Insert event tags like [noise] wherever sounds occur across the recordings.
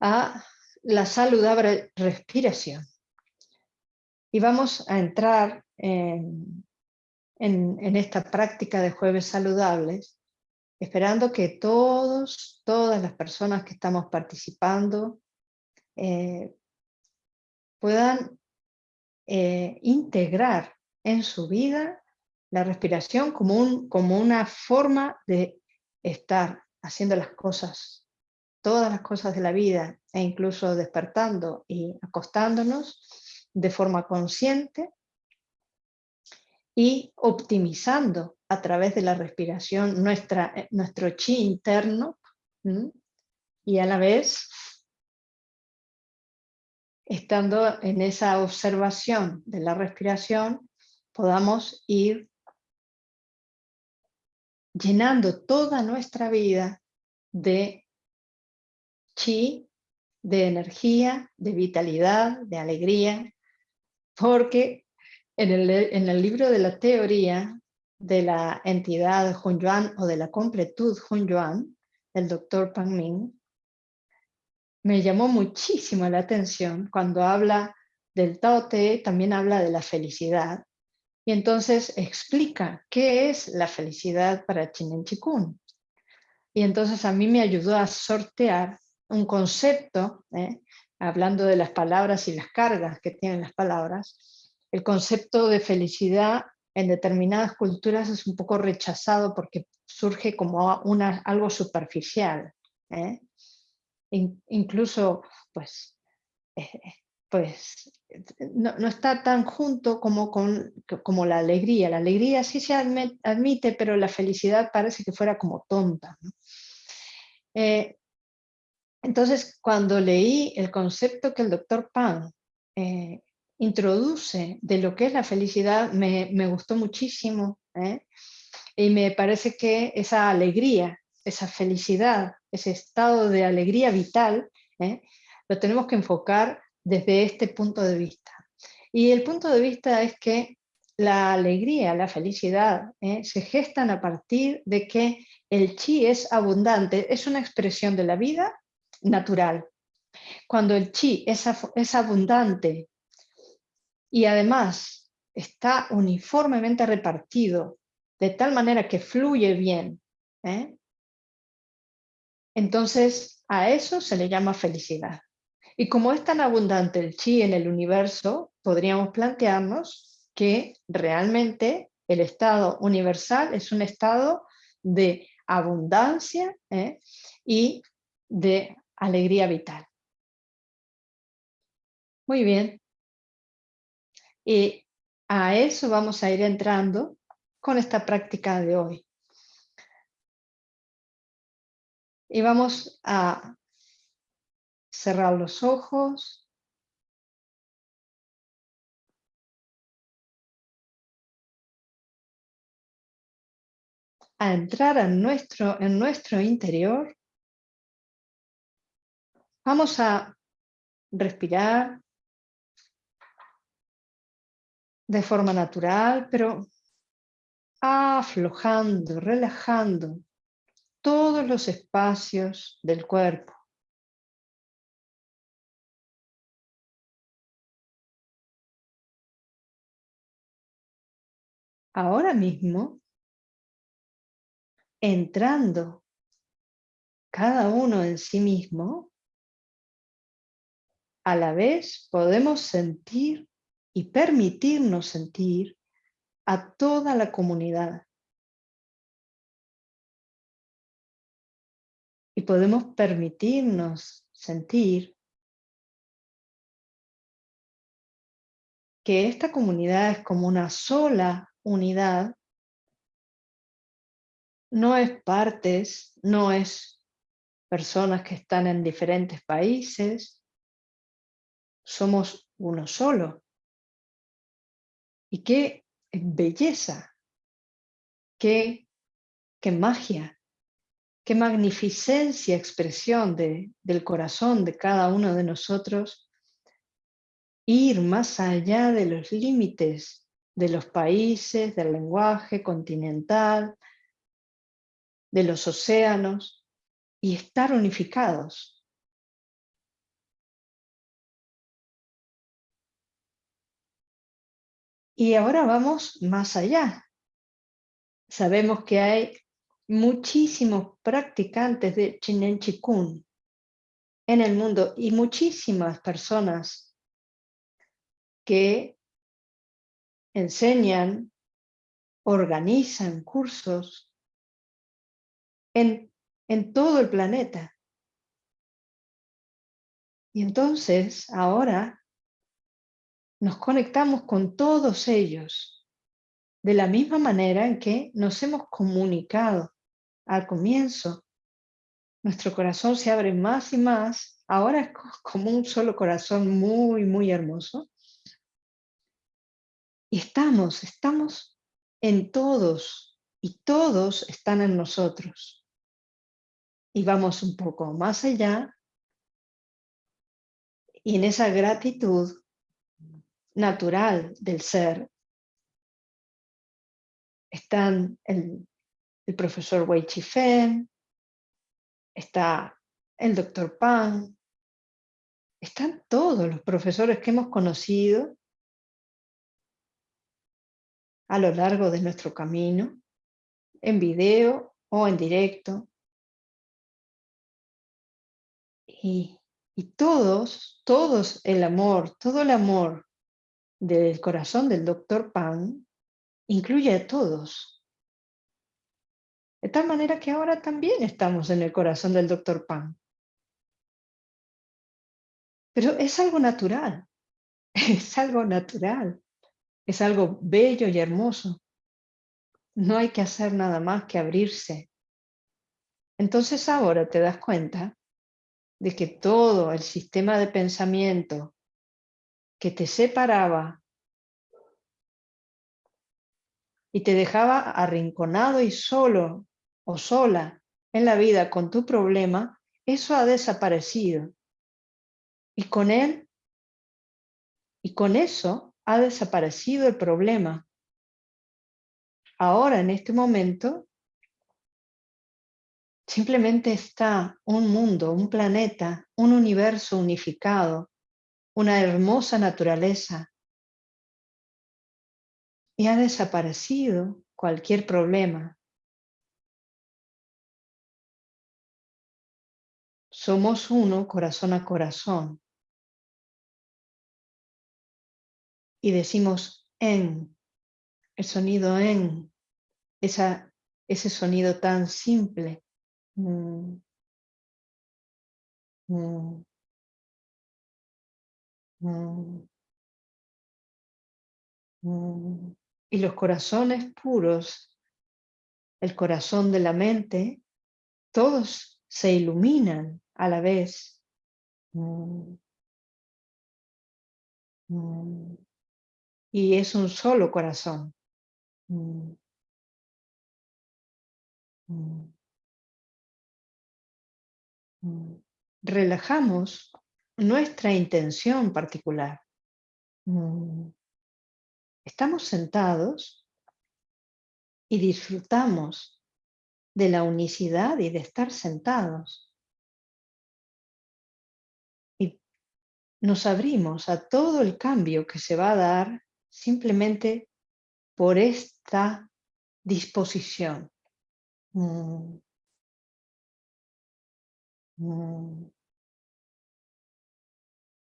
a la saludable respiración. Y vamos a entrar en, en, esta práctica de jueves saludables, esperando que todos, todas las personas que estamos participando eh, puedan eh, integrar en su vida la respiración como, un, como una forma de estar haciendo las cosas, todas las cosas de la vida, e incluso despertando y acostándonos de forma consciente, y optimizando a través de la respiración nuestra, eh, nuestro chi interno y a la vez estando en esa observación de la respiración podamos ir llenando toda nuestra vida de chi, de energía, de vitalidad, de alegría, porque en el, libro de la teoría de la entidad Hunyuan o de la completud Hunyuan, el doctor Pang Ming, me llamó muchísimo la atención cuando habla del Tao Te, también habla de la felicidad, y entonces explica qué es la felicidad para Chinen Chikun. Y entonces a mí me ayudó a sortear un concepto, ¿eh? hablando de las palabras y las cargas que tienen las palabras, el concepto de felicidad en determinadas culturas es un poco rechazado porque surge como una, algo superficial. ¿eh? incluso, pues, eh, pues no, está tan junto como, con, como la alegría. La alegría sí se admite, pero la felicidad parece que fuera como tonta. Entonces, cuando leí el concepto que el doctor Pan introduce de lo que es la felicidad me, gustó muchísimo. ¿eh? Y me parece que esa alegría, esa felicidad, ese estado de alegría vital, ¿eh? lo tenemos que enfocar desde este punto de vista. Y el punto de vista es que la alegría, la felicidad, ¿eh? se gestan a partir de que el chi es abundante, es una expresión de la vida natural. Cuando el chi es, es abundante, y además está uniformemente repartido de tal manera que fluye bien, ¿eh? entonces a eso se le llama felicidad. Y como es tan abundante el chi en el universo, podríamos plantearnos que realmente el estado universal es un estado de abundancia ¿eh? y de alegría vital. Muy bien, y a eso vamos a ir entrando con esta práctica de hoy. Y vamos a cerrar los ojos. A entrar en nuestro, en nuestro interior. Vamos a respirar de forma natural, pero aflojando, relajando todos los espacios del cuerpo. Ahora mismo, entrando cada uno en sí mismo, a la vez podemos sentir y permitirnos sentir a toda la comunidad. Y podemos permitirnos sentir que esta comunidad es como una sola unidad, no es partes, no es personas que están en diferentes países, somos uno solo. Y qué belleza, qué, qué magia, qué magnificencia expresión de, del corazón de cada uno de nosotros, ir más allá de los límites de los países, del lenguaje continental, de los océanos, y estar unificados. Y ahora vamos más allá. Sabemos que hay muchísimos practicantes de Chinen Chikun en el mundo y muchísimas personas que enseñan, organizan cursos en, en todo el planeta. Y entonces ahora nos conectamos con todos ellos de la misma manera en que nos hemos comunicado al comienzo. Nuestro corazón se abre más y más. Ahora es como un solo corazón muy, muy hermoso. Y estamos, estamos en todos y todos están en nosotros. Y vamos un poco más allá y en esa gratitud natural del ser están el, profesor Wei Chi-Fen, está el doctor Pan, están todos los profesores que hemos conocido a lo largo de nuestro camino, en video o en directo. Y, y todos, todos el amor, todo el amor del corazón del doctor Pan incluye a todos. De tal manera que ahora también estamos en el corazón del doctor Pan. Pero es algo natural, [laughs] es algo natural, es algo bello y hermoso. No hay que hacer nada más que abrirse. Entonces ahora te das cuenta de que todo el sistema de pensamiento que te separaba y te dejaba arrinconado y solo o sola en la vida con tu problema, eso ha desaparecido. Y con él, y con eso ha desaparecido el problema. Ahora, en este momento, simplemente está un mundo, un planeta, un universo unificado, una hermosa naturaleza y ha desaparecido cualquier problema. Somos uno corazón a corazón. Y decimos en, el sonido en, esa, ese sonido tan simple. Mm. Mm. Mm. Y los corazones puros, el corazón de la mente, todos se iluminan a la vez. Mm. Mm. Y es un solo corazón. Mm. Relajamos nuestra intención particular. Estamos sentados y disfrutamos de la unicidad y de estar sentados. Y nos abrimos a todo el cambio que se va a dar simplemente por esta disposición. Mm. Mm.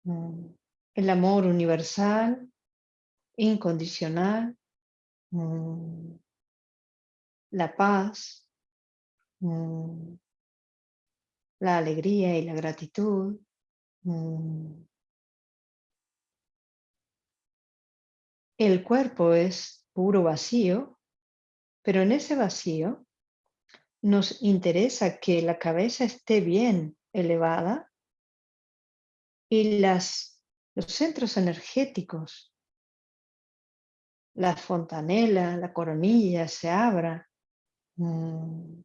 Mm. El amor universal incondicional, mm, la paz, mm, la alegría y la gratitud. El cuerpo es puro vacío, pero en ese vacío nos interesa que la cabeza esté bien elevada y las, los centros energéticos la fontanela, la coronilla se abra. Mm.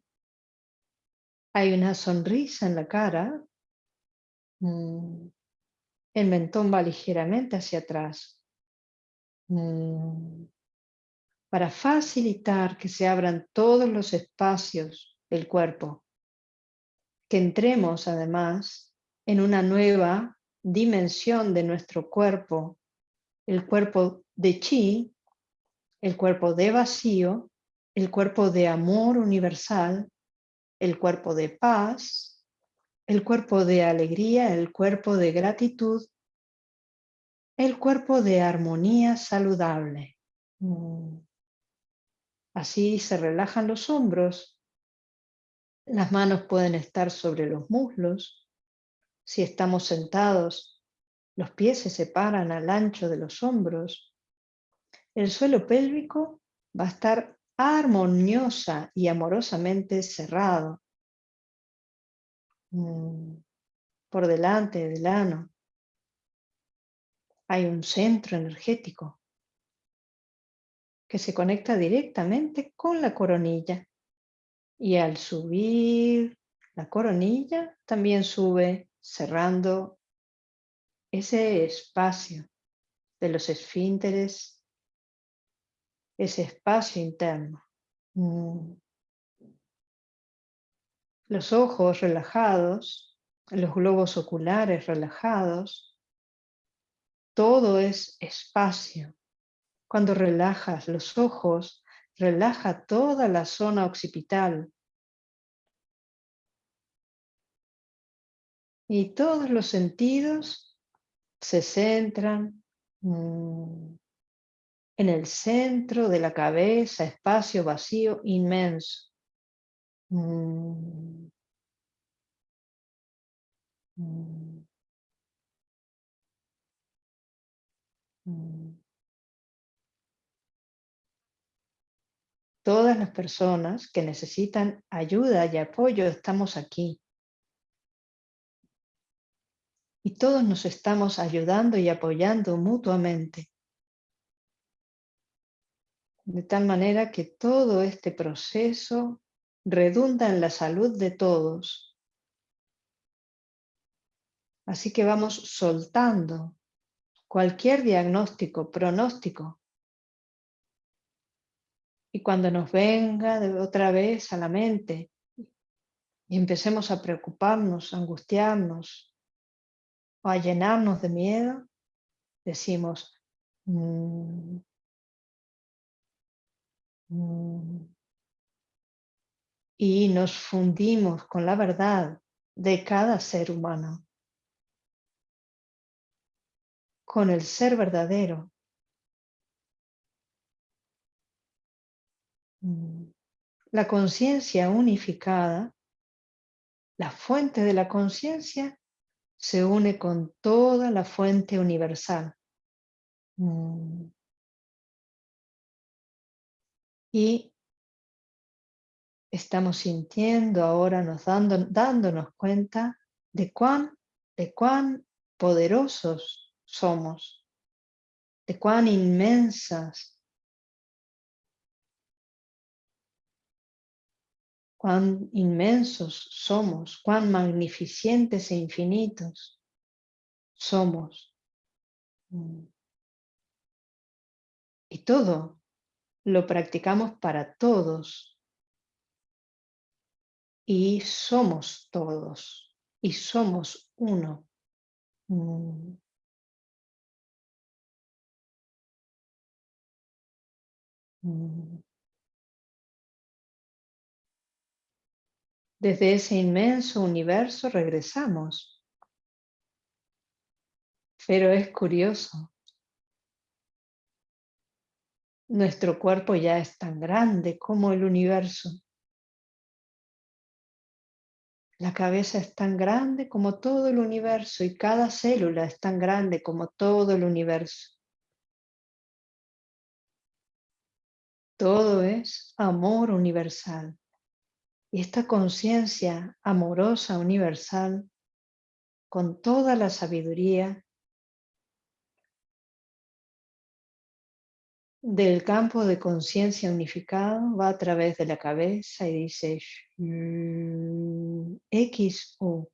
Hay una sonrisa en la cara. Mm. El mentón va ligeramente hacia atrás. Mm. Para facilitar que se abran todos los espacios del cuerpo. que entremos además en una nueva dimensión de nuestro cuerpo, el cuerpo de chi, el cuerpo de vacío, el cuerpo de amor universal, el cuerpo de paz, el cuerpo de alegría, el cuerpo de gratitud, el cuerpo de armonía saludable. Así se relajan los hombros, las manos pueden estar sobre los muslos. Si estamos sentados, los pies se separan al ancho de los hombros. El suelo pélvico va a estar armoniosa y amorosamente cerrado. Mm. Por delante del ano hay un centro energético que se conecta directamente con la coronilla. Y al subir la coronilla, también sube cerrando ese espacio de los esfínteres, ese espacio interno. Mm. Los ojos relajados, los globos oculares relajados, todo es espacio cuando relajas los ojos, relaja toda la zona occipital. Y todos los sentidos se centran mm, en el centro de la cabeza, espacio vacío inmenso. Mm, mm, Todas las personas que necesitan ayuda y apoyo estamos aquí. Y todos nos estamos ayudando y apoyando mutuamente. De tal manera que todo este proceso redunda en la salud de todos. Así que vamos soltando cualquier diagnóstico, pronóstico y cuando nos venga de otra vez a la mente y empecemos a preocuparnos, angustiarnos o a llenarnos de miedo, decimos, mm, mm", y nos fundimos con la verdad de cada ser humano, con el ser verdadero. Mm. La conciencia unificada, la fuente de la conciencia, se une con toda la fuente universal. Mm. Y estamos sintiendo ahora, nos dando, dándonos cuenta de cuán, de cuán poderosos somos, de cuán inmensas cuán inmensos somos, cuán magnificentes e infinitos somos. Mm. Y todo lo practicamos para todos. Y somos todos. Y somos uno. Mm. Desde ese inmenso universo regresamos. Pero es curioso. Nuestro cuerpo ya es tan grande como el universo. La cabeza es tan grande como todo el universo y cada célula es tan grande como todo el universo. Todo es amor universal. Y esta conciencia amorosa, universal, con toda la sabiduría del campo de conciencia unificado, va a través de la cabeza y dice X O.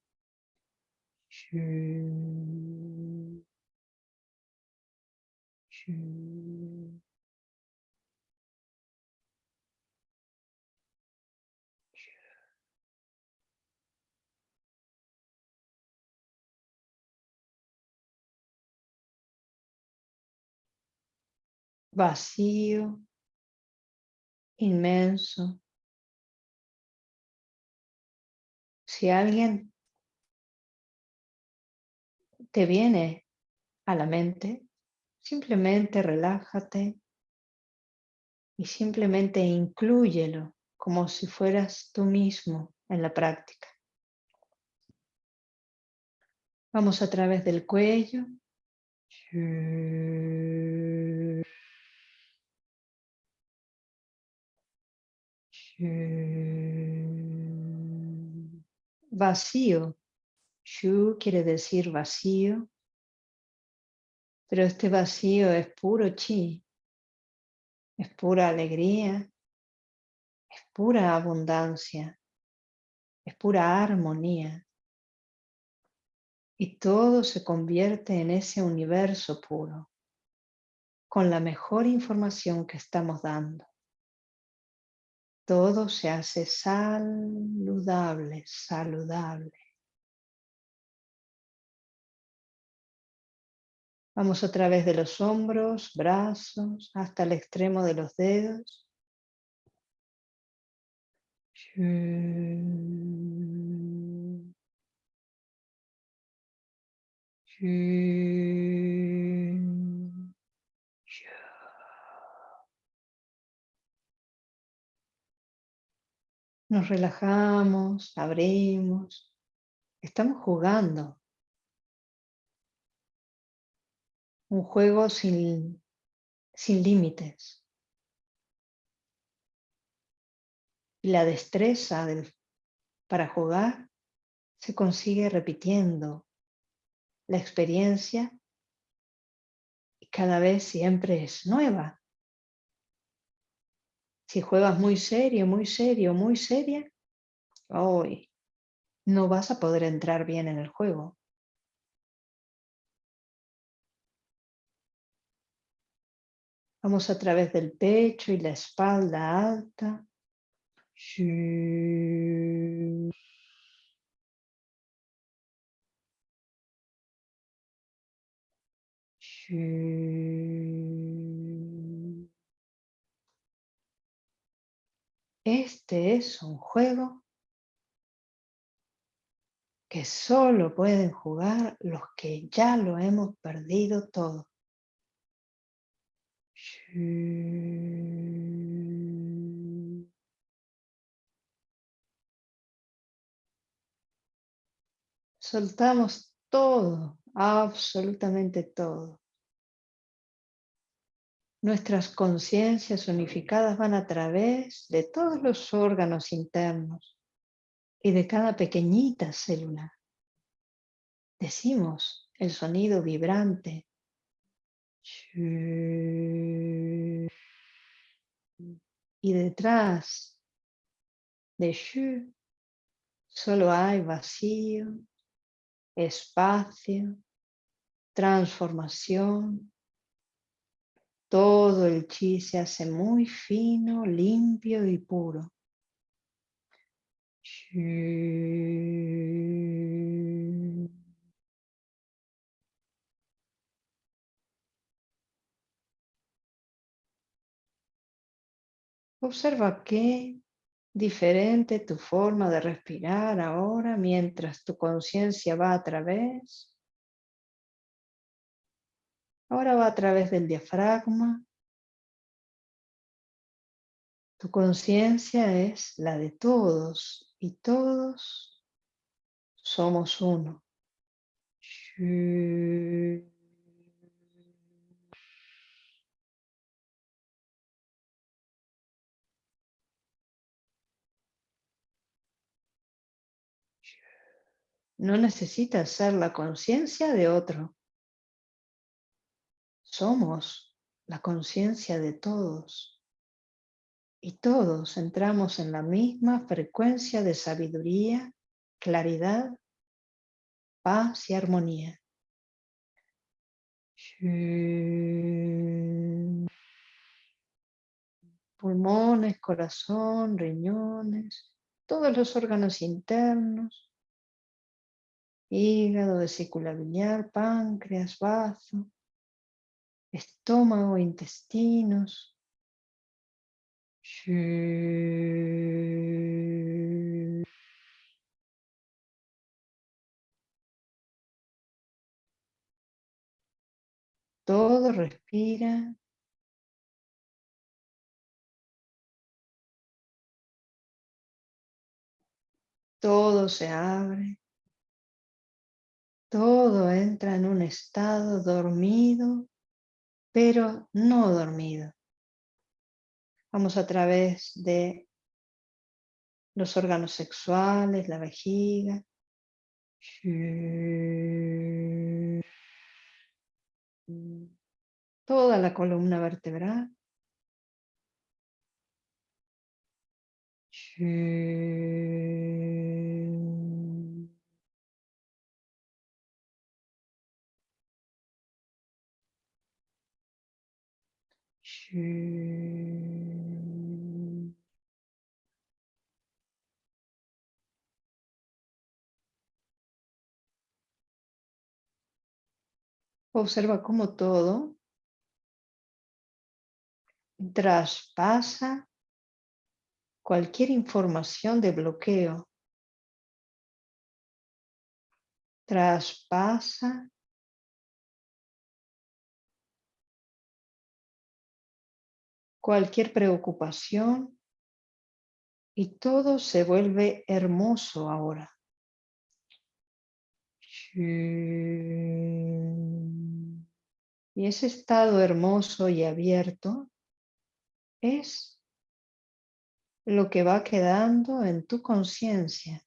vacío, inmenso. Si alguien te viene a la mente, simplemente relájate y simplemente inclúyelo como si fueras tú mismo en la práctica. Vamos a través del cuello. Vacío. Shu quiere decir vacío, pero este vacío es puro chi, es pura alegría, es pura abundancia, es pura armonía. Y todo se convierte en ese universo puro, con la mejor información que estamos dando. Todo se hace saludable, saludable. Vamos a través de los hombros, brazos, hasta el extremo de los dedos. Nos relajamos, abrimos, estamos jugando. Un juego sin, sin límites. Y la destreza para jugar se consigue repitiendo la experiencia y cada vez siempre es nueva. Si juegas muy serio, muy serio, muy seria, hoy no vas a poder entrar bien en el juego. Vamos a través del pecho y la espalda alta. Este es un juego que solo pueden jugar los que ya lo hemos perdido todo. Soltamos todo, absolutamente todo. Nuestras conciencias unificadas van a través de todos los órganos internos y de cada pequeñita célula. Decimos el sonido vibrante. Y detrás de Shu solo hay vacío, espacio, transformación, todo el chi se hace muy fino, limpio y puro. Observa qué diferente tu forma de respirar ahora mientras tu conciencia va a través Ahora va a través del diafragma. Tu conciencia es la de todos y todos somos uno. No necesitas ser la conciencia de otro. Somos la conciencia de todos. Y todos entramos en la misma frecuencia de sabiduría, claridad, paz y armonía. Pulmones, corazón, riñones, todos los órganos internos, hígado, vesícula biliar, páncreas, bazo, estómago, intestinos. Todo respira. Todo se abre. Todo entra en un estado dormido, pero no dormido. Vamos a través de los órganos sexuales, la vejiga. Toda la columna vertebral. Observa cómo todo traspasa cualquier información de bloqueo. Traspasa cualquier preocupación y todo se vuelve hermoso ahora. Y ese estado hermoso y abierto es lo que va quedando en tu conciencia.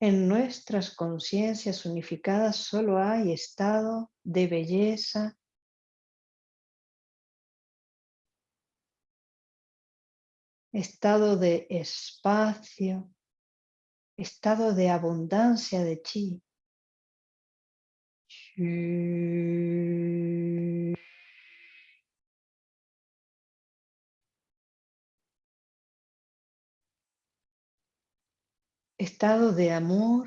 En nuestras conciencias unificadas solo hay estado de belleza, estado de espacio, estado de abundancia de chi. Estado de amor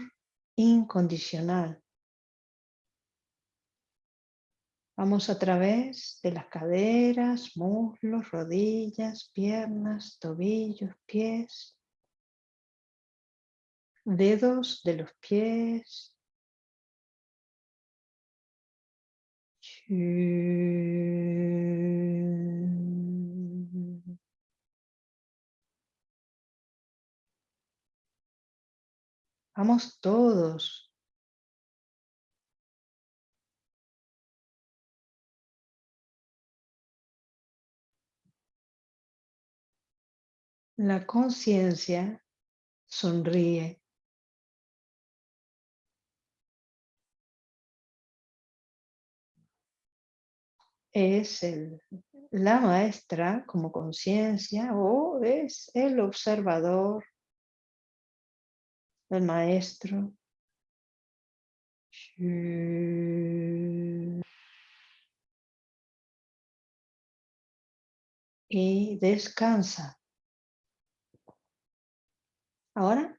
incondicional. Vamos a través de las caderas, muslos, rodillas, piernas, tobillos, pies, dedos de los pies. Vamos todos La conciencia sonríe. Es el, la maestra como conciencia o es el observador, el maestro. Y descansa. Ahora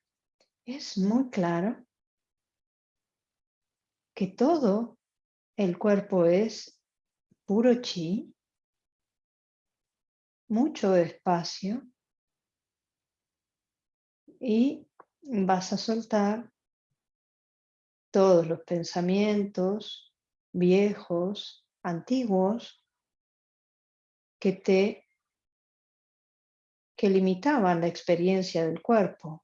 es muy claro que todo el cuerpo es puro chi, mucho espacio y vas a soltar todos los pensamientos viejos, antiguos, que te que limitaban la experiencia del cuerpo,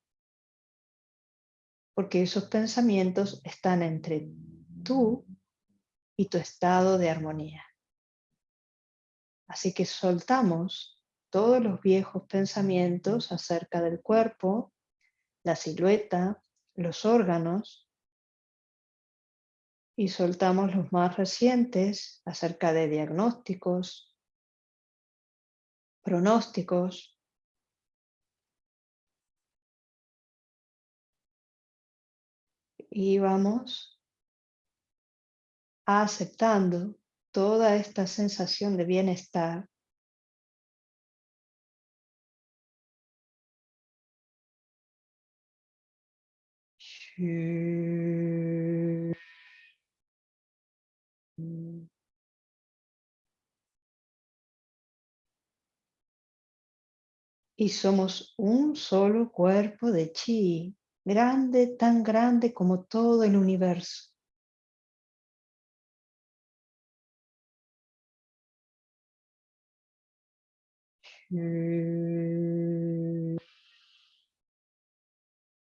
porque esos pensamientos están entre tú y tu estado de armonía. Así que soltamos todos los viejos pensamientos acerca del cuerpo, la silueta, los órganos, y soltamos los más recientes acerca de diagnósticos, pronósticos, y vamos aceptando toda esta sensación de bienestar y somos un solo cuerpo de chi grande, tan grande como todo el universo.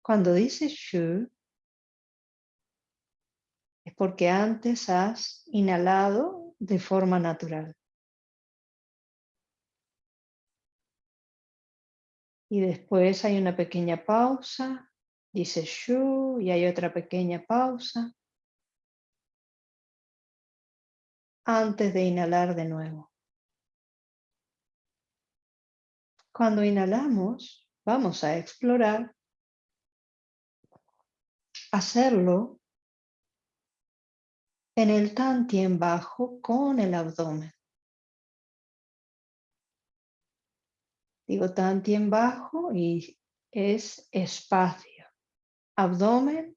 Cuando dices shu, es porque antes has inhalado de forma natural. Y después hay una pequeña pausa, dice shu y hay otra pequeña pausa antes de inhalar de nuevo. Cuando inhalamos, vamos a explorar hacerlo en el tantien bajo con el abdomen. Digo tantien bajo y es espacio. Abdomen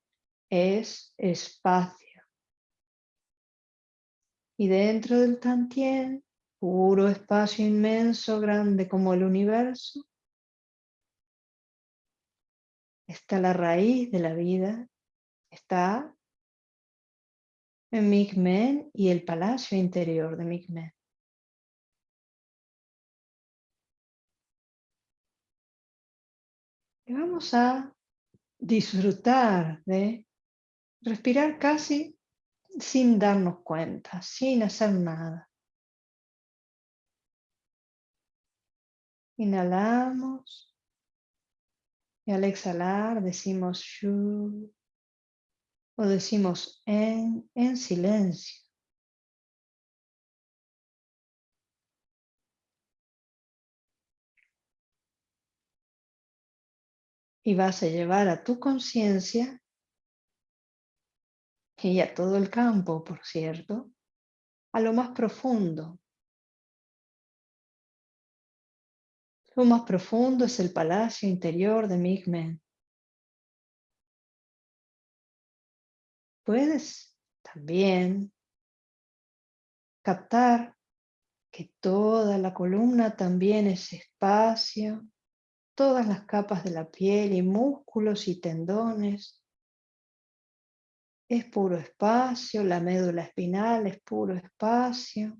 es espacio. Y dentro del tantien, puro espacio inmenso, grande como el universo, está la raíz de la vida, está en Migmen y el palacio interior de Migmen. Y vamos a disfrutar de respirar casi sin darnos cuenta, sin hacer nada. Inhalamos y al exhalar decimos shu o decimos en, en silencio. Y vas a llevar a tu conciencia y a todo el campo, por cierto, a lo más profundo. Lo más profundo es el palacio interior de Migmen. Puedes también captar que toda la columna también es espacio, todas las capas de la piel y músculos y tendones. Es puro espacio, la médula espinal es puro espacio.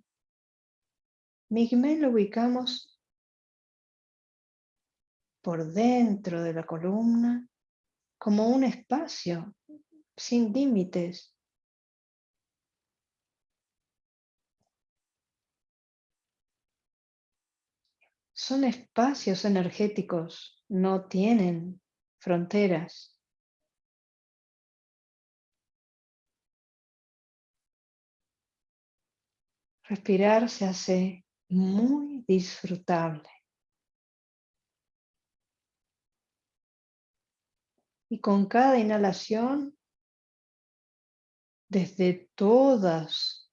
Migmen lo ubicamos por dentro de la columna como un espacio sin límites. Son espacios energéticos, no tienen fronteras. Respirar se hace muy disfrutable. Y con cada inhalación, desde todas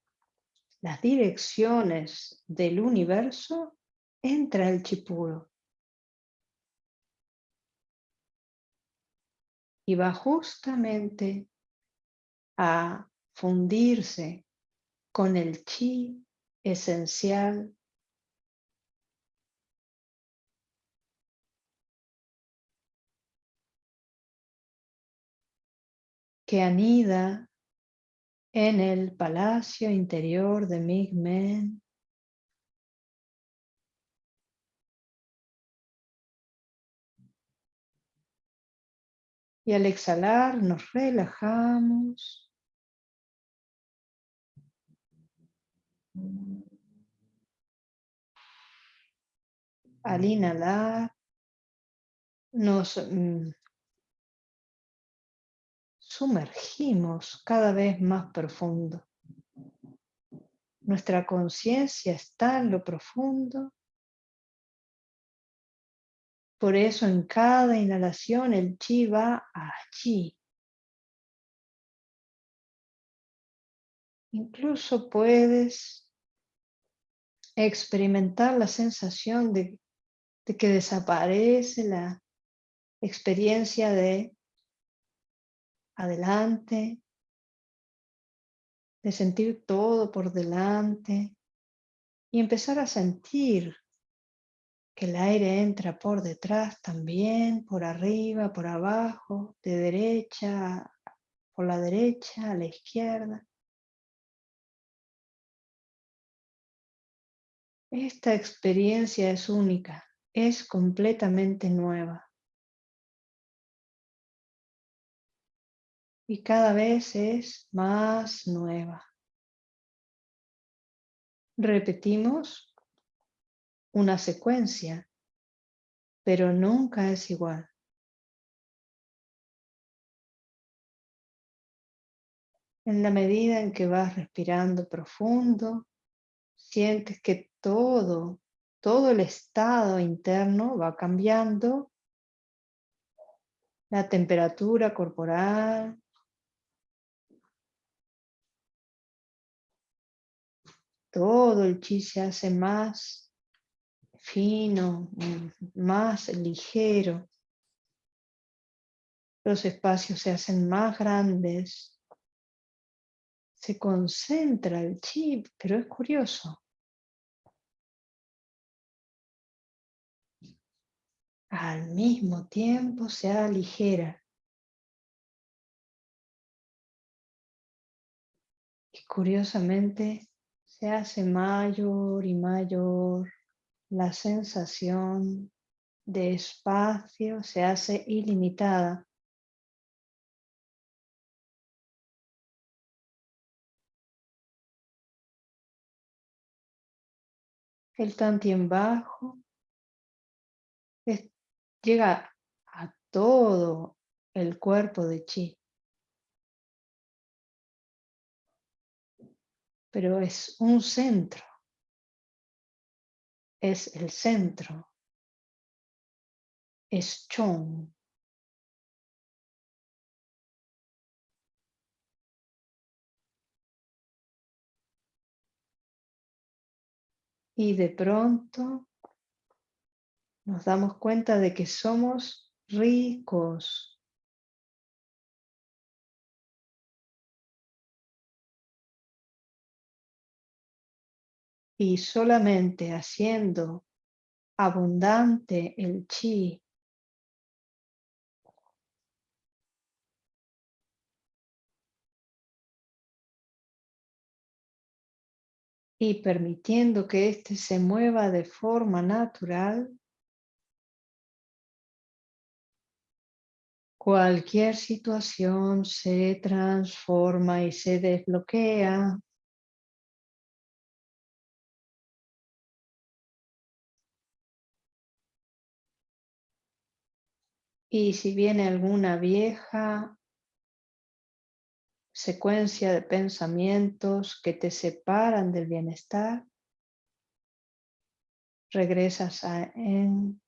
las direcciones del universo, entra el chipuro. Y va justamente a fundirse con el chi esencial que anida en el palacio interior de Migmen. Y al exhalar nos relajamos. Al inhalar nos mm, sumergimos cada vez más profundo. Nuestra conciencia está en lo profundo. Por eso en cada inhalación el chi va allí. Incluso puedes experimentar la sensación de, de que desaparece la experiencia de adelante, de sentir todo por delante y empezar a sentir que el aire entra por detrás también, por arriba, por abajo, de derecha, por la derecha, a la izquierda. Esta experiencia es única, es completamente nueva. Y cada vez es más nueva. Repetimos una secuencia, pero nunca es igual. En la medida en que vas respirando profundo, sientes que todo, todo el estado interno va cambiando, la temperatura corporal, todo el chi se hace más fino, más ligero. Los espacios se hacen más grandes. Se concentra el chi, pero es curioso. Al mismo tiempo se aligera. Y curiosamente se hace mayor y mayor la sensación de espacio, se hace ilimitada. El tantien bajo llega a todo el cuerpo de chi. pero es un centro, es el centro, es Chong. Y de pronto nos damos cuenta de que somos ricos y solamente haciendo abundante el chi. Y permitiendo que éste se mueva de forma natural, cualquier situación se transforma y se desbloquea Y si viene alguna vieja secuencia de pensamientos que te separan del bienestar, regresas a en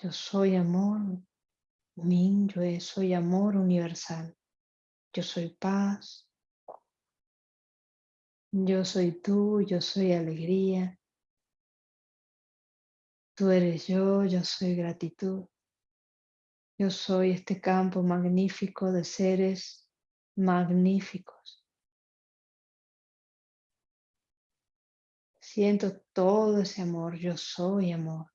yo soy amor, Min, yo soy amor universal, yo soy paz, yo soy tú, yo soy alegría, Tú eres yo, yo soy gratitud. Yo soy este campo magnífico de seres magníficos. Siento todo ese amor, yo soy amor.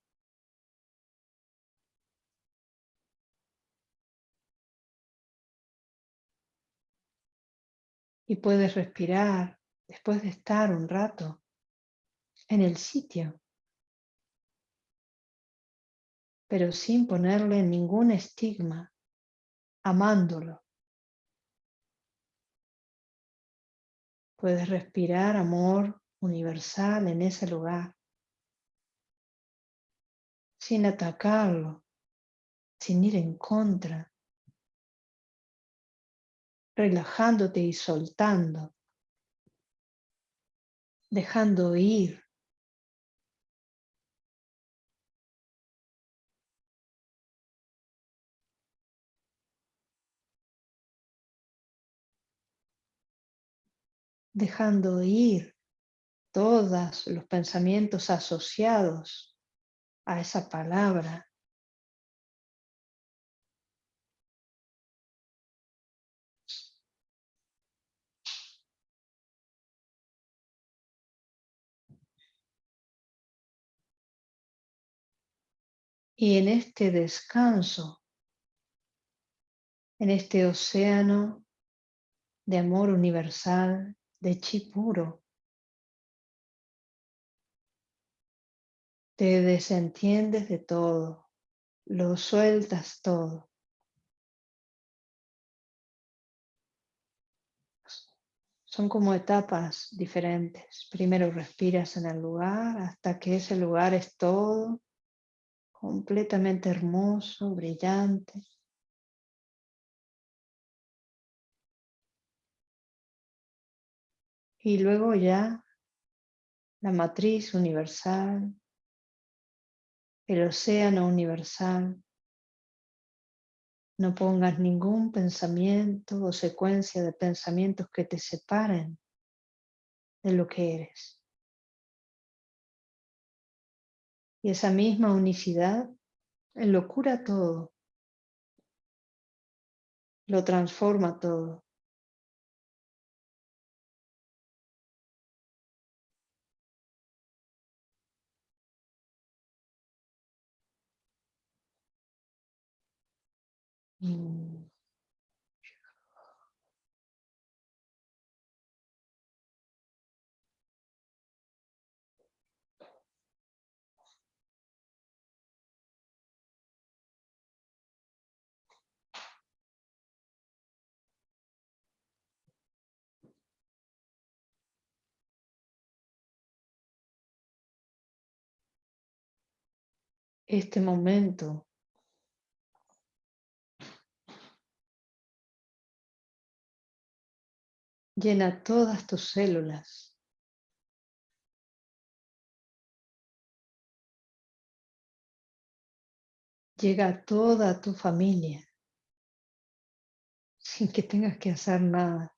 Y puedes respirar después de estar un rato en el sitio pero sin ponerle ningún estigma, amándolo. Puedes respirar amor universal en ese lugar, sin atacarlo, sin ir en contra, relajándote y soltando, dejando ir dejando ir todos los pensamientos asociados a esa palabra. Y en este descanso, en este océano de amor universal, de chi puro, te desentiendes de todo, lo sueltas todo. Son como etapas diferentes. Primero respiras en el lugar hasta que ese lugar es todo completamente hermoso, brillante. Y luego ya la matriz universal, el océano universal. No pongas ningún pensamiento o secuencia de pensamientos que te separen de lo que eres. Y esa misma unicidad lo cura todo, lo transforma todo. Este momento llena todas tus células. Llega a toda tu familia sin que tengas que hacer nada.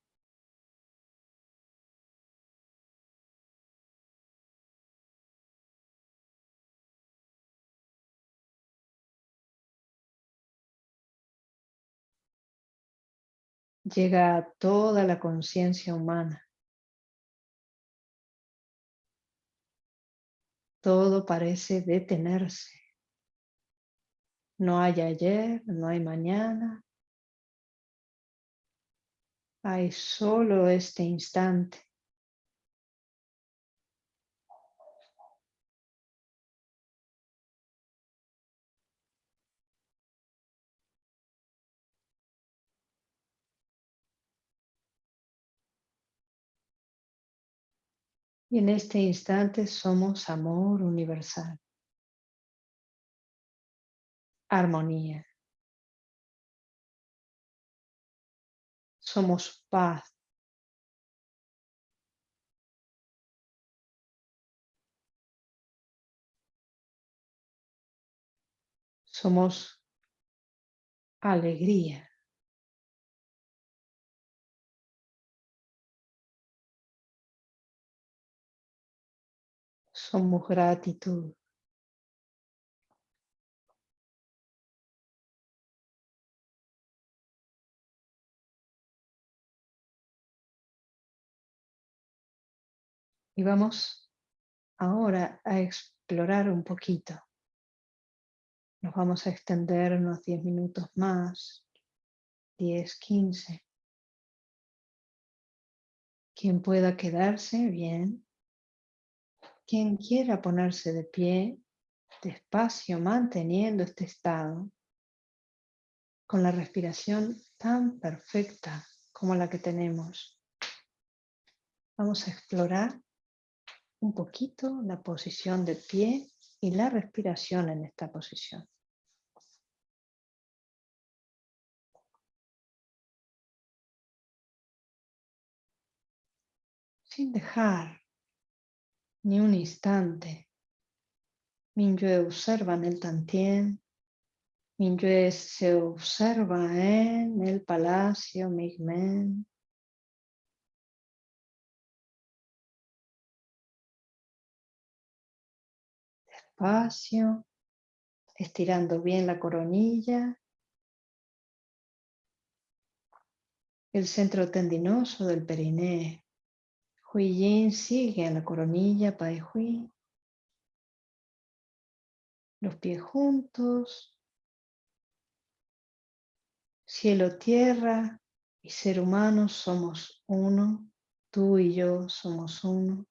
Llega a toda la conciencia humana. Todo parece detenerse. No hay ayer, no hay mañana. Hay solo este instante. Y en este instante somos amor universal. Armonía. Somos paz. Somos alegría. Somos gratitud. Y vamos ahora a explorar un poquito. Nos vamos a extender unos 10 minutos más, 10, 15. Quien pueda quedarse, bien. Quien quiera ponerse de pie, despacio, manteniendo este estado, con la respiración tan perfecta como la que tenemos. Vamos a explorar un poquito la posición de pie y la respiración en esta posición. Sin dejar ni un instante. Minyue observa en el Tantien. Minyue se observa en el palacio Migmen. Despacio, estirando bien la coronilla. El centro tendinoso del perineo. Hui Yin sigue en la coronilla Pai Hui. Los pies juntos. Cielo, tierra y ser humano somos uno. Tú y yo somos uno.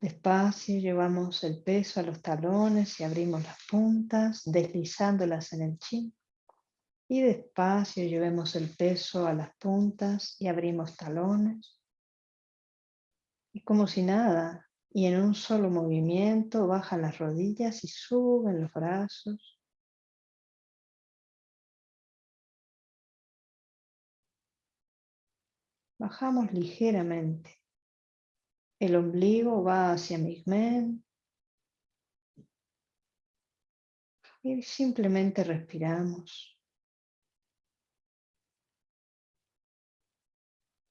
Despacio llevamos el peso a los talones y abrimos las puntas, deslizándolas en el chin. Y despacio llevemos el peso a las puntas y abrimos talones. Y como si nada, y en un solo movimiento bajan las rodillas y suben los brazos. Bajamos ligeramente. El ombligo va hacia men Y simplemente respiramos.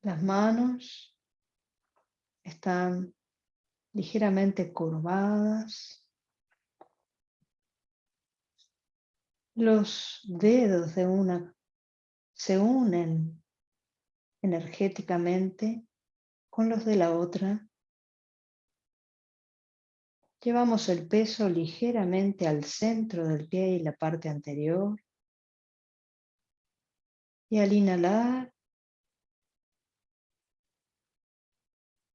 Las manos están ligeramente curvadas. Los dedos de una se unen energéticamente con los de la otra Llevamos el peso ligeramente al centro del pie y la parte anterior. Y al inhalar,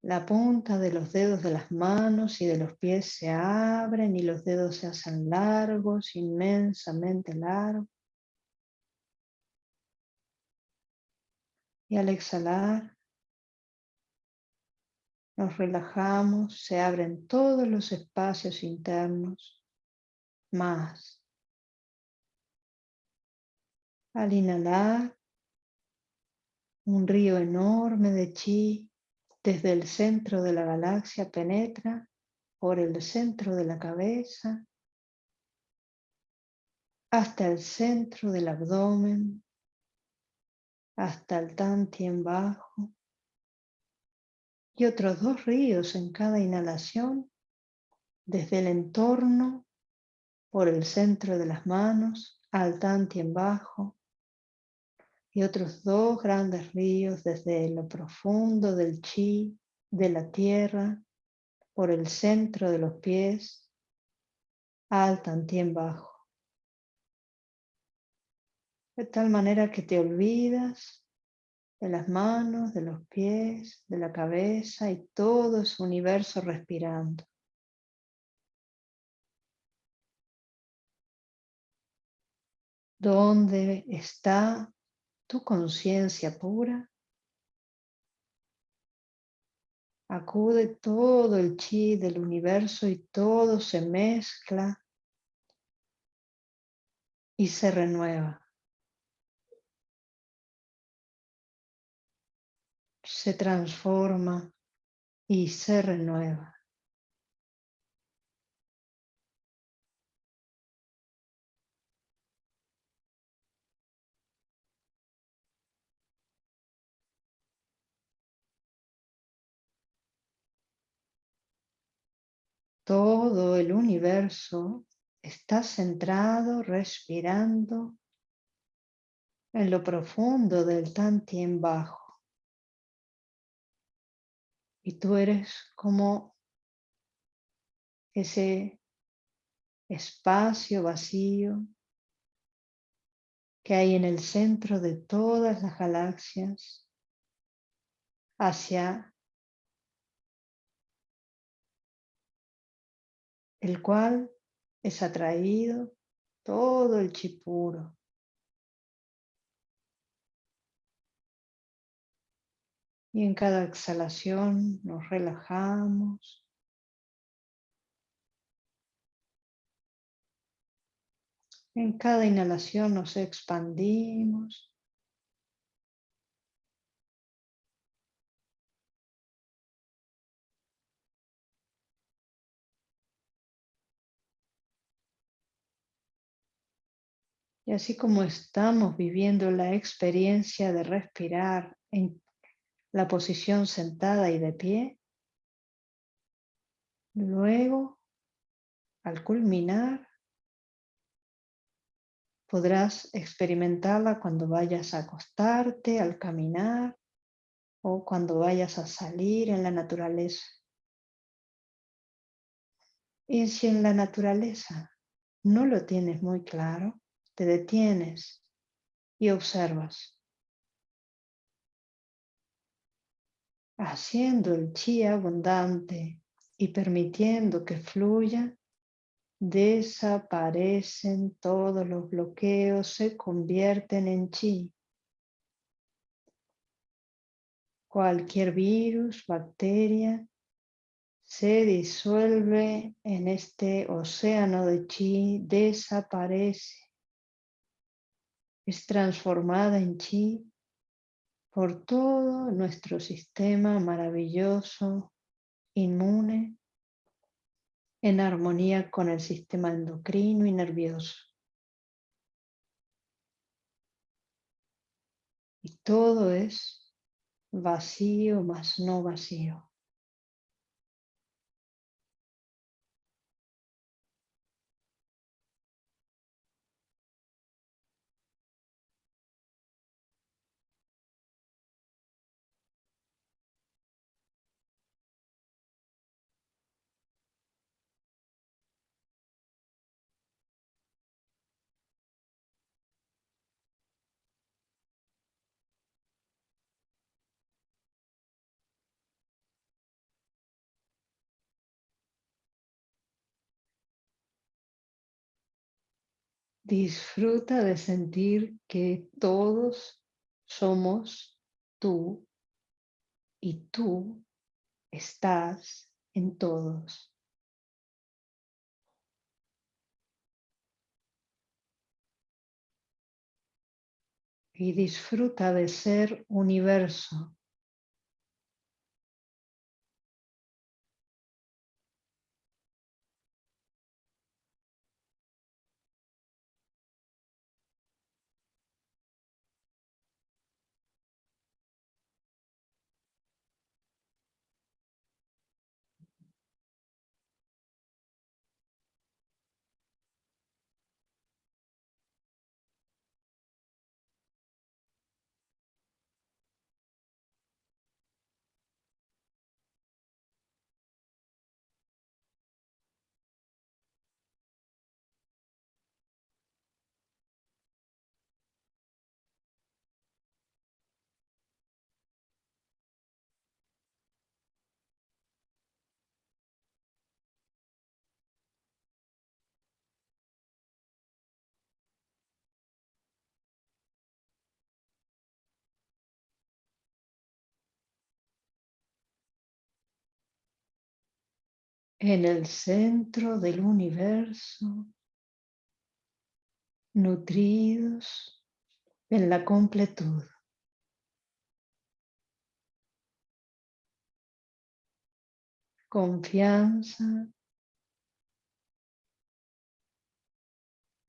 la punta de los dedos de las manos y de los pies se abren y los dedos se hacen largos, inmensamente largos. Y al exhalar, nos relajamos, se abren todos los espacios internos más. Al inhalar, un río enorme de chi desde el centro de la galaxia penetra por el centro de la cabeza hasta el centro del abdomen, hasta el tantien bajo y otros dos ríos en cada inhalación desde el entorno por el centro de las manos al tantien bajo y otros dos grandes ríos desde lo profundo del chi de la tierra por el centro de los pies al tantien bajo. De tal manera que te olvidas de las manos, de los pies, de la cabeza y todo su universo respirando. ¿Dónde está tu conciencia pura? Acude todo el chi del universo y todo se mezcla y se renueva. se transforma y se renueva. Todo el universo está centrado, respirando en lo profundo del Tantien bajo. Y tú eres como ese espacio vacío que hay en el centro de todas las galaxias hacia el cual es atraído todo el chipuro. Y en cada exhalación nos relajamos. En cada inhalación nos expandimos. Y así como estamos viviendo la experiencia de respirar en la posición sentada y de pie. Luego, al culminar, podrás experimentarla cuando vayas a acostarte, al caminar o cuando vayas a salir en la naturaleza. Y si en la naturaleza no lo tienes muy claro, te detienes y observas. Haciendo el chi abundante y permitiendo que fluya, desaparecen todos los bloqueos, se convierten en chi. Cualquier virus, bacteria, se disuelve en este océano de chi, desaparece, es transformada en chi por todo nuestro sistema maravilloso, inmune, en armonía con el sistema endocrino y nervioso. Y todo es vacío más no vacío. Disfruta de sentir que todos somos tú y tú estás en todos. Y disfruta de ser universo. En el centro del universo, nutridos en la completud. Confianza,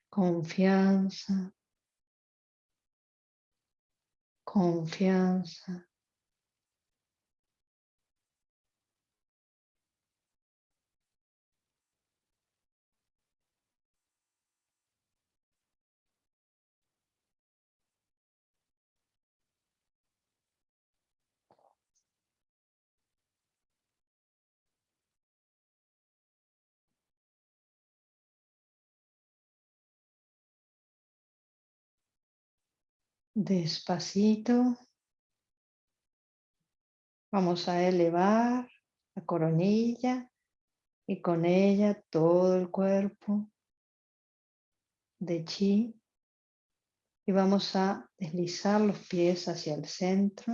confianza, confianza. Despacito. Vamos a elevar la coronilla y con ella todo el cuerpo de chi. Y vamos a deslizar los pies hacia el centro.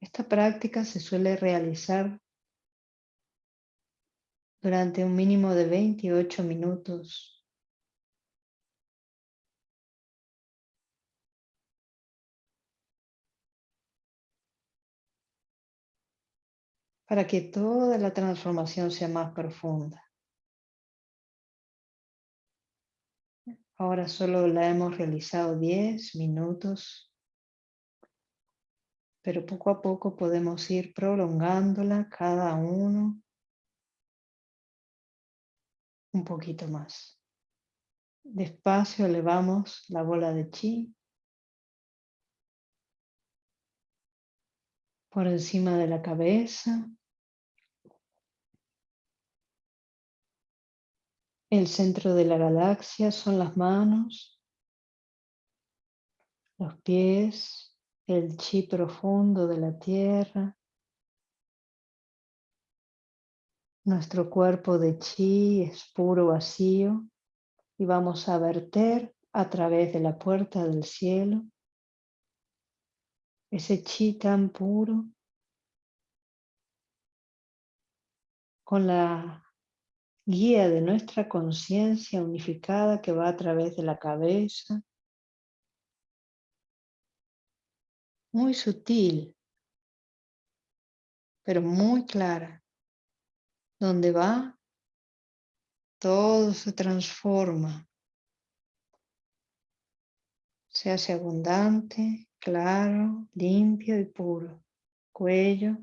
Esta práctica se suele realizar durante un mínimo de 28 minutos para que toda la transformación sea más profunda. Ahora solo la hemos realizado 10 minutos, pero poco a poco podemos ir prolongándola cada uno un poquito más. Despacio elevamos la bola de chi por encima de la cabeza, El centro de la galaxia son las manos, los pies, el chi profundo de la tierra, nuestro cuerpo de chi es puro vacío y vamos a verter a través de la puerta del cielo ese chi tan puro con la guía de nuestra conciencia unificada que va a través de la cabeza, muy sutil, pero muy clara. Donde va, todo se transforma, se hace abundante, claro, limpio y puro. Cuello,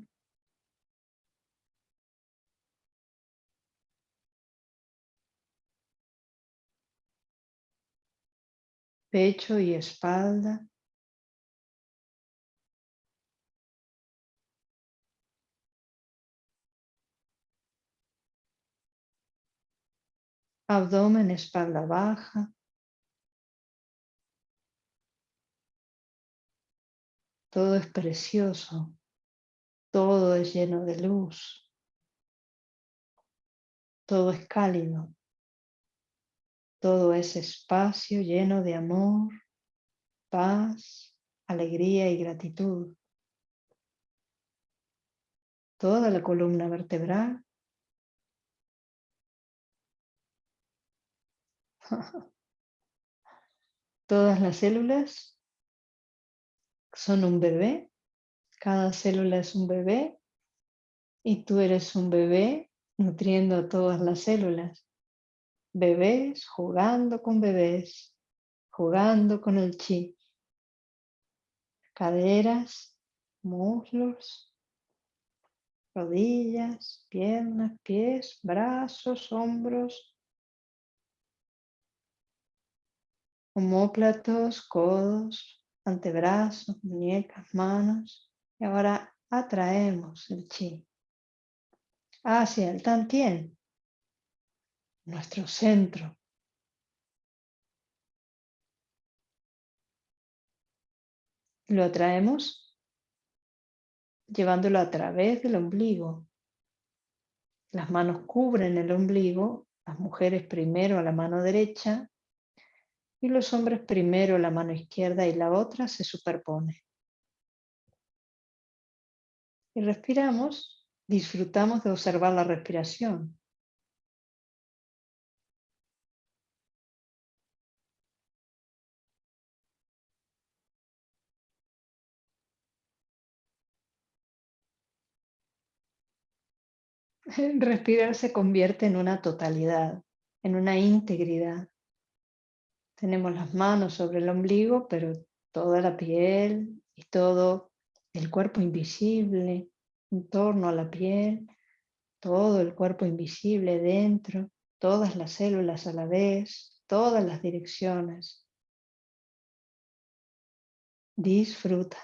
pecho y espalda. Abdomen, espalda baja. Todo es precioso. Todo es lleno de luz. Todo es cálido. Todo ese espacio lleno de amor, paz, alegría y gratitud. Toda la columna vertebral. [laughs] Todas las células son un bebé. Cada célula es un bebé. Y tú eres un bebé nutriendo a todas las células bebés jugando con bebés, jugando con el chi. Caderas, muslos, rodillas, piernas, pies, brazos, hombros, homóplatos, codos, antebrazos, muñecas, manos. Y ahora atraemos el chi hacia el tantien, nuestro centro. Lo atraemos llevándolo a través del ombligo. Las manos cubren el ombligo, las mujeres primero a la mano derecha y los hombres primero la mano izquierda y la otra se superpone. Y respiramos, disfrutamos de observar la respiración. [laughs] Respirar se convierte en una totalidad, en una integridad. Tenemos las manos sobre el ombligo, pero toda la piel y todo el cuerpo invisible en torno a la piel, todo el cuerpo invisible dentro, todas las células a la vez, todas las direcciones. Disfruta.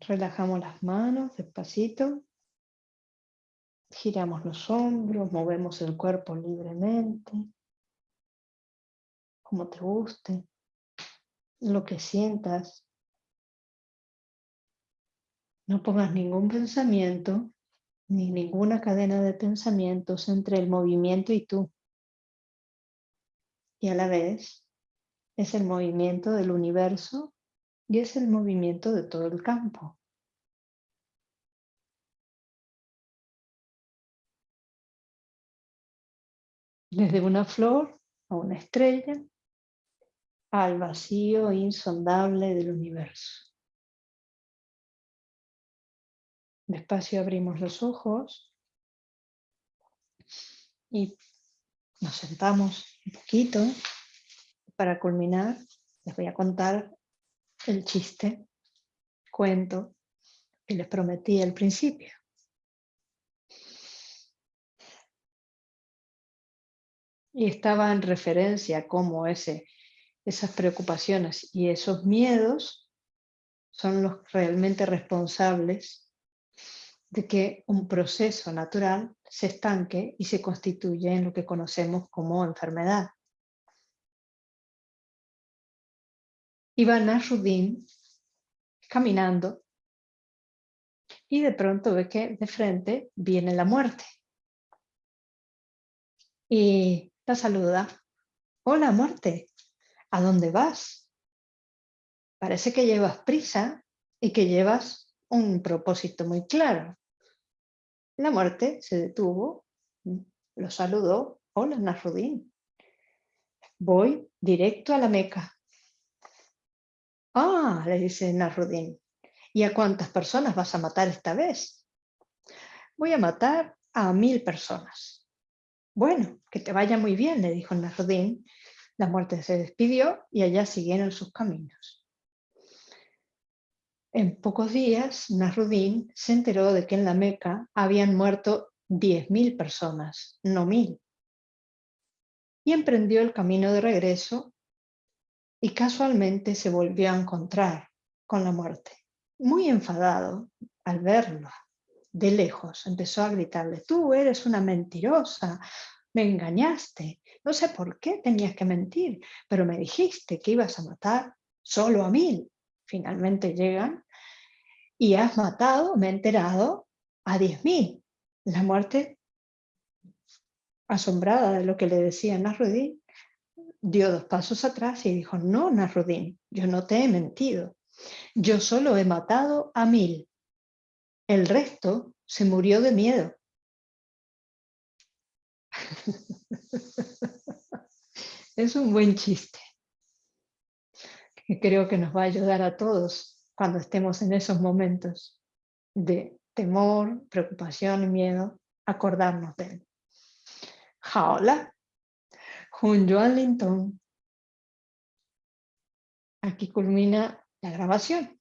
Relajamos las manos despacito. Giramos los hombros, movemos el cuerpo libremente. Como te guste. Lo que sientas. No pongas ningún pensamiento ni ninguna cadena de pensamientos entre el movimiento y tú. Y a la vez es el movimiento del universo y es el movimiento de todo el campo. Desde una flor a una estrella, al vacío insondable del universo. Despacio abrimos los ojos y nos sentamos un poquito. Para culminar, les voy a contar el chiste, cuento que les prometí al principio. Y estaba en referencia a cómo ese, esas preocupaciones y esos miedos son los realmente responsables de que un proceso natural se estanque y se constituye en lo que conocemos como enfermedad. Iba Nasruddin caminando y de pronto ve que de frente viene la muerte. Y la saluda. Hola muerte, ¿a dónde vas? Parece que llevas prisa y que llevas un propósito muy claro. La muerte se detuvo, lo saludó. Hola Nasruddin. Voy directo a la Meca. Ah, le dice Nasruddin. ¿Y a cuántas personas vas a matar esta vez? Voy a matar a mil personas. Bueno, que te vaya muy bien, le dijo Nasruddin. La muerte se despidió y allá siguieron sus caminos. En pocos días, Nasruddin se enteró de que en la Meca habían muerto 10.000 personas, no mil. Y emprendió el camino de regreso y casualmente se volvió a encontrar con la muerte muy enfadado al verlo de lejos, empezó a gritarle, tú eres una mentirosa, me engañaste, no sé por qué tenías que mentir, pero me dijiste que ibas a matar solo a mil. Finalmente llegan y has matado, me he enterado, a diez mil. La muerte, asombrada de lo que le decía Nasruddin, dio dos pasos atrás y dijo, no, Nasruddin, yo no te he mentido. Yo solo he matado a mil. El resto se murió de miedo. [laughs] es un buen chiste que creo que nos va a ayudar a todos cuando estemos en esos momentos de temor, preocupación y miedo, acordarnos de él. Hola, Juan Linton. Aquí culmina la grabación.